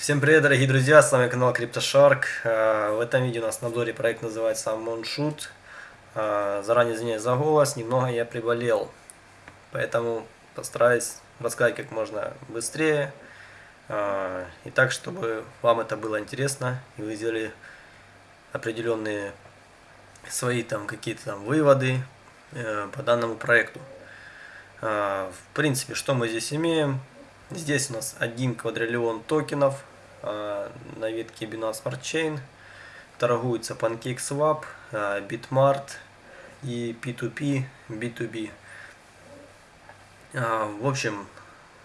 Всем привет, дорогие друзья, с вами канал CryptoShark. Э, в этом видео у нас на обзоре проект называется Moonshoot. Э, заранее извиняюсь за голос, немного я приболел, поэтому постараюсь рассказать как можно быстрее. Э, и так, чтобы вам это было интересно, и вы сделали определенные свои там какие-то там выводы по данному проекту. В принципе, что мы здесь имеем? Здесь у нас один квадриллион токенов на ветке Binance Smart Chain. Торгуется PancakeSwap, а, Bitmart и P2P, B2B. А, в общем,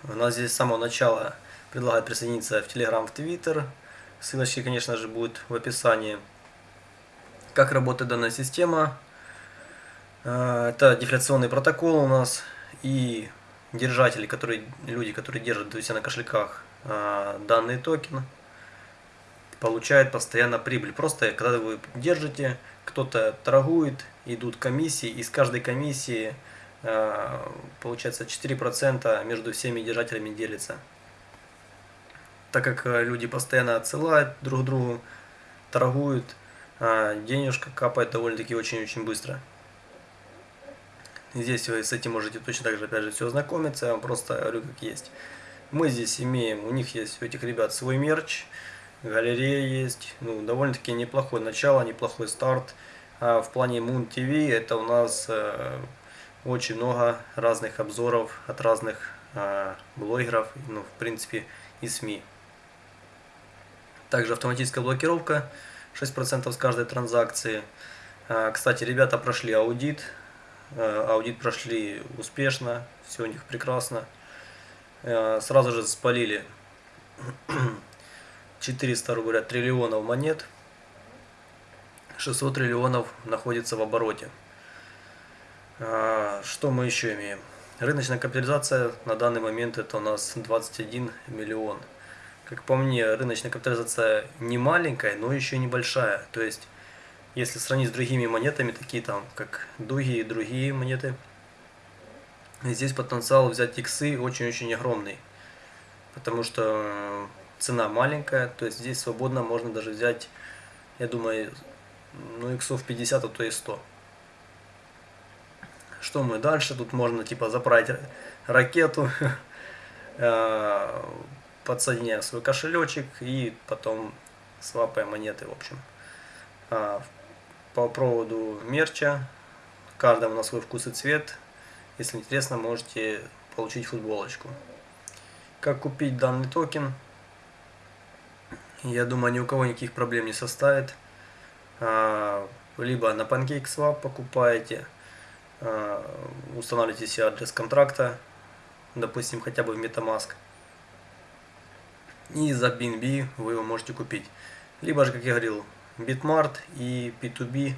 у нас здесь с самого начала предлагают присоединиться в Telegram, в Twitter. Ссылочки, конечно же, будут в описании. Как работает данная система? Это дефляционный протокол у нас и держатели, которые, люди, которые держат у себя на кошельках данный токен, получают постоянно прибыль. Просто когда вы держите, кто-то торгует, идут комиссии, и с каждой комиссии э, получается 4% между всеми держателями делится. Так как э, люди постоянно отсылают друг другу, торгуют, э, денежка капает довольно-таки очень-очень быстро. Здесь вы с этим можете точно так же, опять же, все ознакомиться. Я вам просто говорю, как есть. Мы здесь имеем, у них есть, у этих ребят свой мерч, галерея есть. Ну, довольно-таки неплохое начало, неплохой старт. А в плане Moon TV это у нас э, очень много разных обзоров от разных э, блогеров, ну, в принципе, и СМИ. Также автоматическая блокировка 6% с каждой транзакции. А, кстати, ребята прошли аудит, Э, аудит прошли успешно, все у них прекрасно. Э, сразу же спалили 400 говоря, триллионов монет. 600 триллионов находится в обороте. Э, что мы еще имеем? Рыночная капитализация на данный момент это у нас 21 миллион. Как по мне, рыночная капитализация не маленькая, но еще небольшая. То есть если сравнить с другими монетами, такие там, как дуги и другие монеты, здесь потенциал взять иксы очень-очень огромный. Потому что цена маленькая, то есть здесь свободно можно даже взять, я думаю, ну иксов 50, а то и 100. Что мы дальше? Тут можно типа заправить ракету, э, подсоединяем свой кошелечек и потом свапаем монеты, в общем. А, по проводу мерча. Каждому на свой вкус и цвет. Если интересно, можете получить футболочку. Как купить данный токен? Я думаю, ни у кого никаких проблем не составит. А, либо на PancakeSwap покупаете, а, устанавливаете себе адрес контракта, допустим, хотя бы в MetaMask. И за BNB вы его можете купить. Либо же, как я говорил, Bitmart и P2B,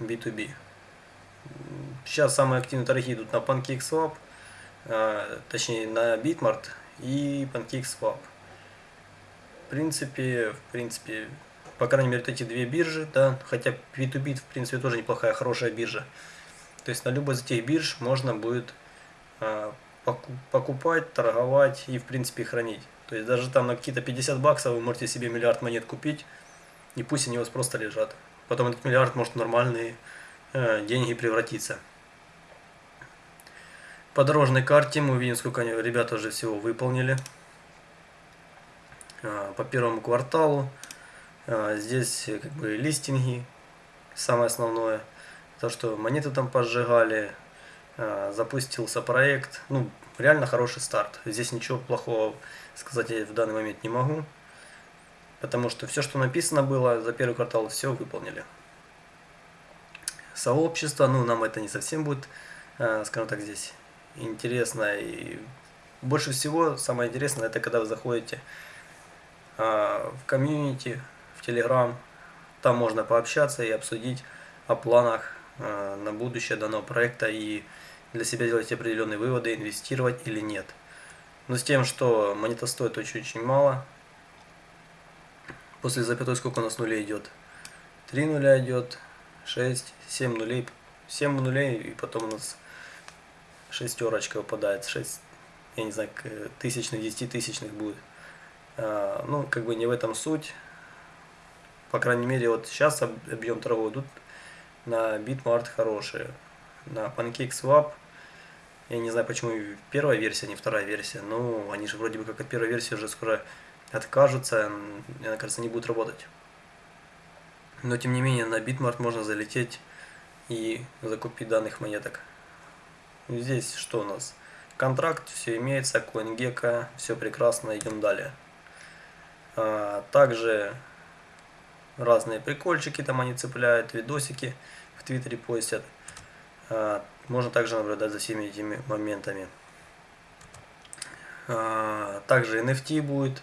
B2B. Сейчас самые активные торги идут на PancakeSwap, а, точнее на Bitmart и PancakeSwap. В принципе, в принципе, по крайней мере, эти две биржи, да, хотя P2B, в принципе, тоже неплохая, хорошая биржа. То есть на любой из этих бирж можно будет а, покупать, торговать и, в принципе, хранить. То есть даже там на какие-то 50 баксов вы можете себе миллиард монет купить, и пусть они у вас просто лежат. Потом этот миллиард может в нормальные э, деньги превратиться. По дорожной карте мы увидим, сколько они, ребята уже всего выполнили. Э, по первому кварталу. Э, здесь как бы листинги, самое основное. То, что монеты там поджигали, э, запустился проект. Ну, реально хороший старт. Здесь ничего плохого сказать я в данный момент не могу потому что все, что написано было за первый квартал, все выполнили. Сообщество, ну, нам это не совсем будет, э, скажем так, здесь интересно. И больше всего, самое интересное, это когда вы заходите э, в комьюнити, в Телеграм, там можно пообщаться и обсудить о планах э, на будущее данного проекта и для себя делать определенные выводы, инвестировать или нет. Но с тем, что монета стоит очень-очень мало, После запятой сколько у нас нулей идет? 3 нуля идет, 6, 7 нулей, 7 нулей и потом у нас шестерочка выпадает, 6, я не знаю, тысячных, 10 тысячных будет. А, ну, как бы не в этом суть. По крайней мере, вот сейчас объем торгов идут на Bitmart хорошие. На PancakeSwap, я не знаю, почему первая версия, а не вторая версия, но они же вроде бы как от первой версии уже скоро откажутся, мне кажется, не будут работать. Но тем не менее, на Bitmart можно залететь и закупить данных монеток. Здесь что у нас? Контракт, все имеется, CoinGecko, все прекрасно, идем далее. А, также разные прикольчики там они цепляют, видосики в Твиттере постят. А, можно также наблюдать за всеми этими моментами. А, также NFT будет,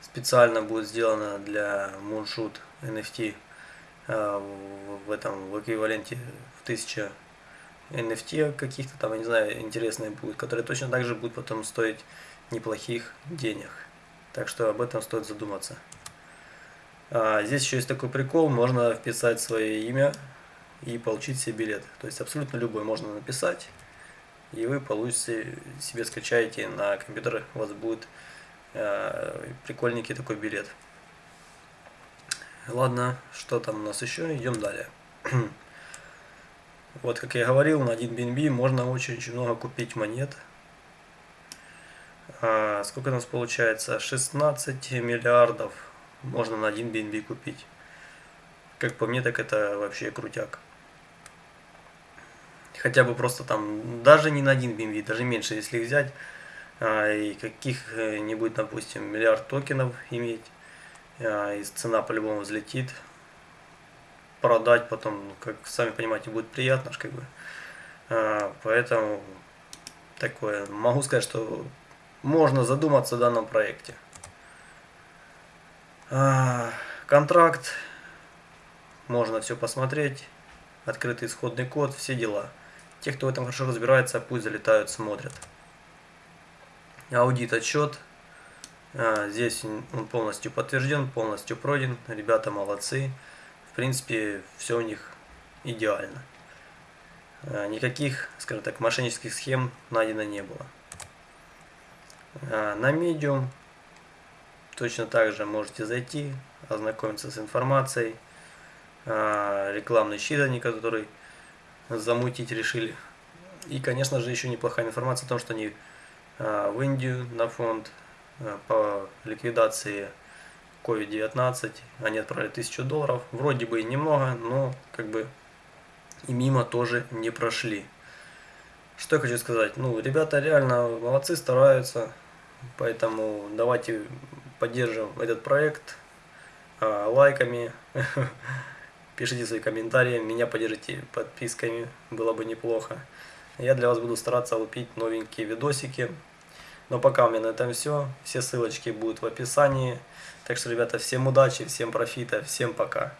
специально будет сделано для Moonshoot NFT в этом в эквиваленте в 1000 NFT каких-то там, я не знаю, интересные будут, которые точно так же будут потом стоить неплохих денег. Так что об этом стоит задуматься. А, здесь еще есть такой прикол, можно вписать свое имя и получить себе билет. То есть абсолютно любой можно написать, и вы получите, себе скачаете на компьютер, у вас будет э, прикольненький такой билет. Ладно, что там у нас еще, идем далее. Вот, как я говорил, на 1 BNB можно очень-очень много купить монет. А, сколько у нас получается? 16 миллиардов можно на 1 BNB купить. Как по мне, так это вообще крутяк. Хотя бы просто там, даже не на 1 BNB, даже меньше, если взять, а, и каких-нибудь, допустим, миллиард токенов иметь, а, и цена по-любому взлетит, продать потом, ну, как сами понимаете, будет приятно, как бы. А, поэтому такое, могу сказать, что можно задуматься о данном проекте. А, контракт, можно все посмотреть, открытый исходный код, все дела. Те, кто в этом хорошо разбирается, пусть залетают, смотрят. Аудит отчет. А, здесь он полностью подтвержден, полностью пройден. Ребята молодцы принципе, все у них идеально. А, никаких, скажем так, мошеннических схем найдено не было. А, на Medium точно так же можете зайти, ознакомиться с информацией. А, рекламный щит они, который замутить решили. И, конечно же, еще неплохая информация о том, что они в Индию на фонд по ликвидации COVID-19, они отправили 1000 долларов, вроде бы и немного, но как бы и мимо тоже не прошли. Что я хочу сказать, ну, ребята реально молодцы, стараются, поэтому давайте поддержим этот проект э, лайками, пишите свои комментарии, меня поддержите подписками, было бы неплохо. Я для вас буду стараться лупить новенькие видосики. Но пока у меня на этом все. Все ссылочки будут в описании. Так что, ребята, всем удачи, всем профита, всем пока.